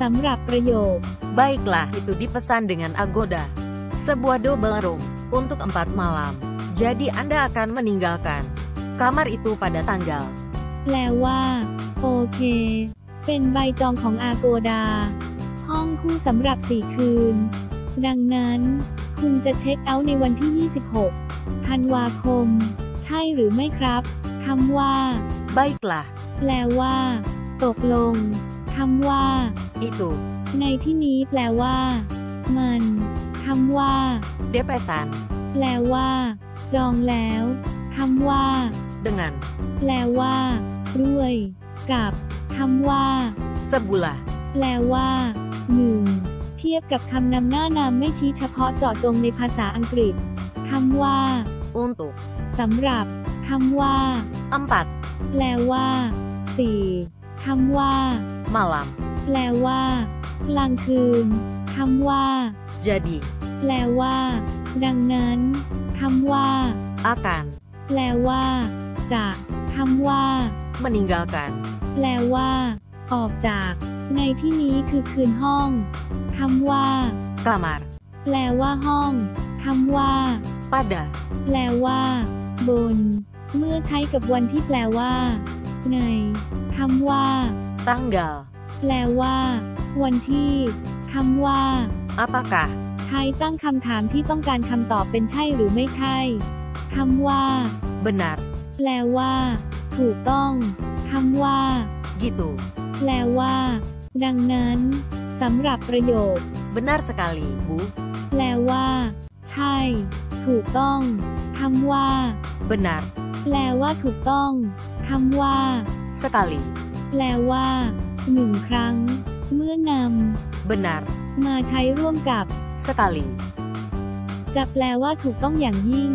สำหรับประโยค Baiklah, itu dipesan dengan Agoda. Sebuah double room untuk empat malam. Jadi Anda akan meninggalkan kamar itu pada tanggal แปลว่า โอเค เป็นใบจองของอาโกดา ห้องคู่สำหรับสี่คืน ดังนั้น คุณจะเช็คเอาท์ในวันที่ 26 ธันวาคม ใช่หรือไม่ครับ คำว่า Baiklah, แปลว่า ตกลง คำว่า itu ในที่นี้แปลว่า มันคำว่า depesan แปลว่า จองแล้วคำว่า dengan แปลว่า ด้วย กับคำว่า sebuah แปลว่าหนึ่งเทียบกับคำนำหน้านามไม่ชี้เฉพาะเจาะจงในภาษาอังกฤษคำว่า untuk สำหรับคำว่า empat แปลว่าสี่ คำว่า malam. แปลว่า กลางคืน คำว่า Jadi แปลว่า ดังนั้นคำว่า akan แปลว่า จะคำว่า meninggalkan แปลว่า ออกจาก ในที่นี้คือคืนห้องคำว่า kamar แปลว่าห้องคำว่า pada แปลว่า บน เมื่อใช้กับวันที่แปลว่า ในคำว่า tanggal แปลว่า วันที่คำว่า apakah ใช้ตั้งคำถามที่ต้องการคำตอบเป็นใช่หรือไม่ใช่คำว่า benar แปลว่า ถูกต้องคำว่า gitu แปลว่า ดังนั้นสำหรับประโยค benar sekali Bu แปลว่า ใช่ ถูกต้องคำว่า benar แปลว่าถูกต้องคำว่า sekali แปลว่าหนึ่งครั้ง เมื่อน benar ำมาใช้ร่วมกับ sekali จะแปลว่าถูกต้องอย่างยิ่ง